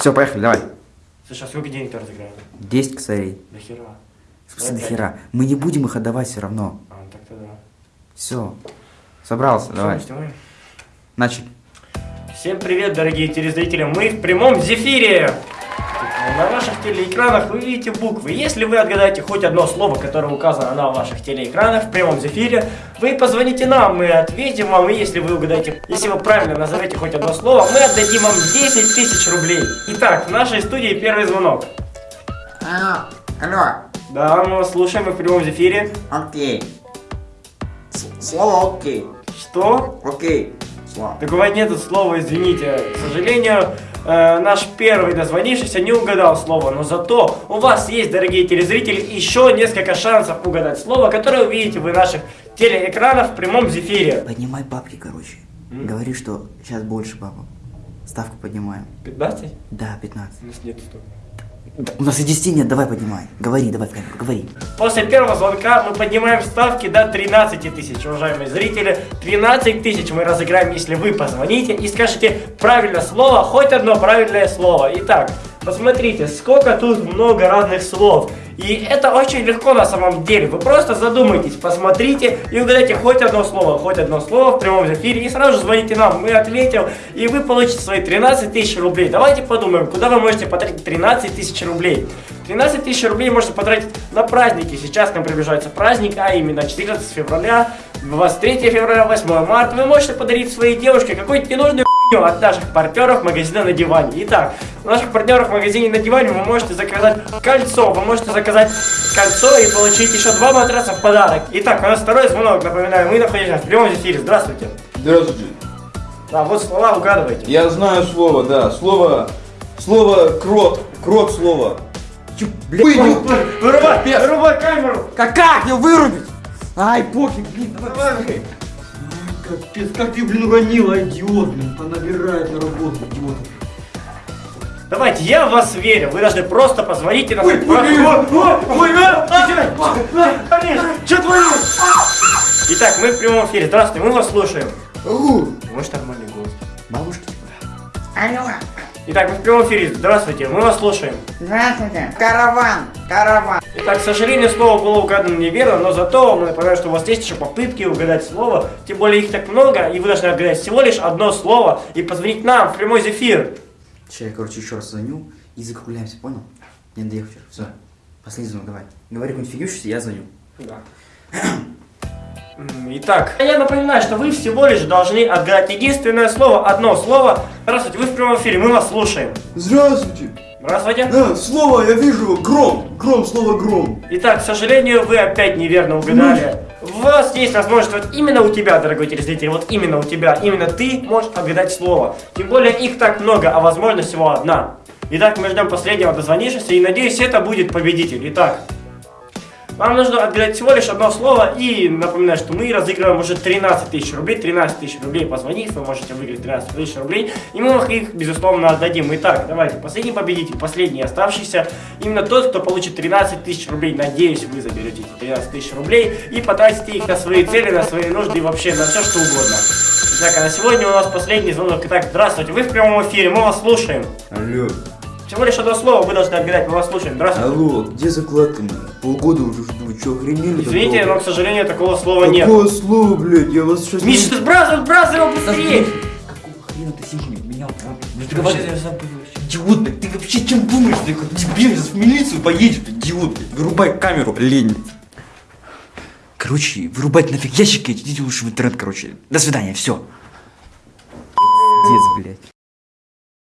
Все, поехали, давай. Слушай, а сколько денег ты разыграем? 10 косарей. До хера. Смысле, до хера? Мы не будем их отдавать все равно. А, ну так-то да. Все. Собрался, Всё, давай. снимаем? Начали. Всем привет, дорогие телезрители! Мы в прямом зефире! На ваших телеэкранах вы видите буквы. Если вы отгадаете хоть одно слово, которое указано на ваших телеэкранах в прямом зефире, вы позвоните нам, мы ответим вам. И если вы угадаете, если вы правильно назовете хоть одно слово, мы отдадим вам 10 тысяч рублей. Итак, в нашей студии первый звонок. Алло, алло, Да, мы вас слушаем, мы в прямом зефире. окей. Слово окей, Что? окей. Слово. Такого нету слова, извините. К сожалению, э, наш первый дозвонившийся не угадал слово, но зато у вас есть, дорогие телезрители, еще несколько шансов угадать слово, которое увидите вы на наших телеэкранах в прямом зефире. Поднимай бабки, короче. Говори, что сейчас больше бабок. Ставку поднимаем. 15? Да, 15. У нас нет столько. У нас и 10 нет, давай поднимай. Говори, давай в камеру, говори. После первого звонка мы поднимаем ставки до 13 тысяч, уважаемые зрители. 13 тысяч мы разыграем, если вы позвоните и скажете правильное слово, хоть одно правильное слово. Итак, посмотрите, сколько тут много разных слов. И это очень легко на самом деле. Вы просто задумайтесь, посмотрите и угадайте хоть одно слово, хоть одно слово в прямом эфире. И сразу же звоните нам, мы ответим, и вы получите свои 13 тысяч рублей. Давайте подумаем, куда вы можете потратить 13 тысяч рублей. 13 тысяч рублей можно потратить на праздники. Сейчас к нам приближается праздник, а именно 14 февраля, 23 февраля, 8 марта. Вы можете подарить своей девушке какой-то ненужный от наших партнеров магазина на диване. Итак, у наших партнеров в магазине на диване вы можете заказать кольцо, вы можете заказать кольцо и получить еще два матраса в подарок. Итак, у нас второй звонок, напоминаю, мы находимся в прямом эфире. Здравствуйте. Здравствуйте. Да, вот слова угадывайте. Я знаю слово, да. Слово. Слово крот. Крот слово. Выйди. Вырубай, вырубай камеру. Как, как ее вырубить? Ай, пофиг, блин, давай. Давай. Капец, как ты, блин, уронила, идиот, блин, понабирает на работу, идиот. Давайте, я в вас верю. Вы должны просто позвоните на Ой, ой, ой, ой, ой, Что творишь? Итак, мы в прямом эфире. Здравствуйте, мы вас слушаем. Может, нормальный голос. Бабушки. Алло, Итак, мы в прямом эфире. Здравствуйте, мы вас слушаем. здравствуйте. Караван, караван. Итак, к сожалению, слово было угадано неверно, но зато мы напоминаем, что у вас есть еще попытки угадать слово. Тем более их так много, и вы должны отгадать всего лишь одно слово и позвонить нам в прямой эфир. Сейчас я, короче, еще раз звоню и закругляемся, понял? Не надоел вчера. Все. Последний звонок, давай. Говори какую-нибудь фигню, я звоню. Да. Итак, я напоминаю, что вы всего лишь должны отгадать единственное слово, одно слово. Здравствуйте, вы в прямом эфире, мы вас слушаем. Здравствуйте. Здравствуйте. Да, слово я вижу. Гром. Гром, слово гром. Итак, к сожалению, вы опять неверно угадали. У вас есть возможность, вот именно у тебя, дорогой телезритель, вот именно у тебя, именно ты можешь отгадать слово. Тем более их так много, а возможность всего одна. Итак, мы ждем последнего дозвонившегося и надеюсь, это будет победитель. Итак, вам нужно отгадать всего лишь одно слово и напоминаю, что мы разыгрываем уже 13 тысяч рублей. 13 тысяч рублей позвонив, вы можете выиграть 13 тысяч рублей. И мы их, безусловно, отдадим. Итак, давайте, последний победитель, последний оставшийся. Именно тот, кто получит 13 тысяч рублей. Надеюсь, вы заберете эти 13 тысяч рублей и потратите их на свои цели, на свои нужды и вообще на все, что угодно. Итак, а на сегодня у нас последний звонок. Итак, здравствуйте, вы в прямом эфире, мы вас слушаем. Алло. Всего лишь одно слово вы должны отгадать, мы вас слушаем. Здравствуйте. Алло, где закладка моя? Полгода уже жду. Вы что, охренели? Извините, но, к сожалению, такого слова нет. Какое слово, блядь? Я вас сейчас... Миша, ты сбрасывай, сбрасывай его быстрее! Какого хрена ты сильно меня Ну, Ты вообще идиот, блядь, ты вообще чем думаешь? Ты как дебил, сейчас в милицию поедешь, идиот, блядь. Вырубай камеру, лень. Короче, вырубать нафиг ящики, идите лучше в интернет, короче. До свидания, все. Пиздец, блядь.